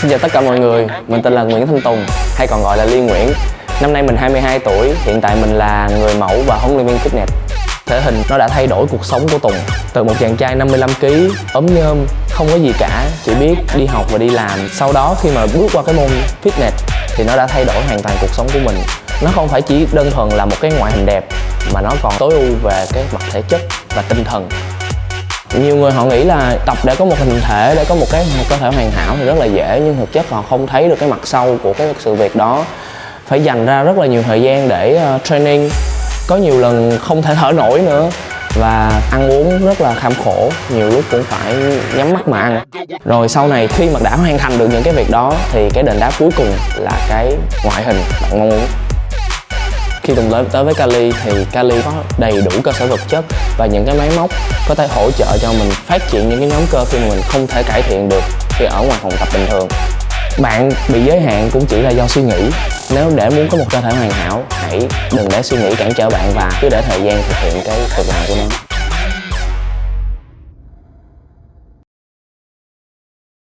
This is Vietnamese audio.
Xin chào tất cả mọi người, mình tên là Nguyễn Thanh Tùng hay còn gọi là Liên Nguyễn. Năm nay mình 22 tuổi, hiện tại mình là người mẫu và huấn luyện viên fitness Thể hình nó đã thay đổi cuộc sống của Tùng Từ một chàng trai 55kg, ốm nhôm, không có gì cả Chỉ biết đi học và đi làm. Sau đó khi mà bước qua cái môn fitness thì nó đã thay đổi hoàn toàn cuộc sống của mình. Nó không phải chỉ đơn thuần là một cái ngoại hình đẹp Mà nó còn tối ưu về cái mặt thể chất và tinh thần nhiều người họ nghĩ là tập để có một hình thể để có một cái một cơ thể hoàn hảo thì rất là dễ nhưng thực chất họ không thấy được cái mặt sâu của cái sự việc đó. Phải dành ra rất là nhiều thời gian để uh, training. Có nhiều lần không thể thở nổi nữa và ăn uống rất là kham khổ nhiều lúc cũng phải nhắm mắt mà ăn. Rồi sau này khi mà đã hoàn thành được những cái việc đó thì cái đền đáp cuối cùng là cái ngoại hình bạn mong muốn khi Tùng lớn tới với Cali thì Cali có đầy đủ cơ sở vật chất và những cái máy móc có thể hỗ trợ cho mình phát triển những cái nhóm cơ khi mà mình không thể cải thiện được khi ở ngoài phòng tập bình thường. Bạn bị giới hạn cũng chỉ là do suy nghĩ. Nếu để muốn có một cơ thể hoàn hảo, hãy đừng để suy nghĩ cản trở bạn và cứ để thời gian thực hiện cái việc làm của nó.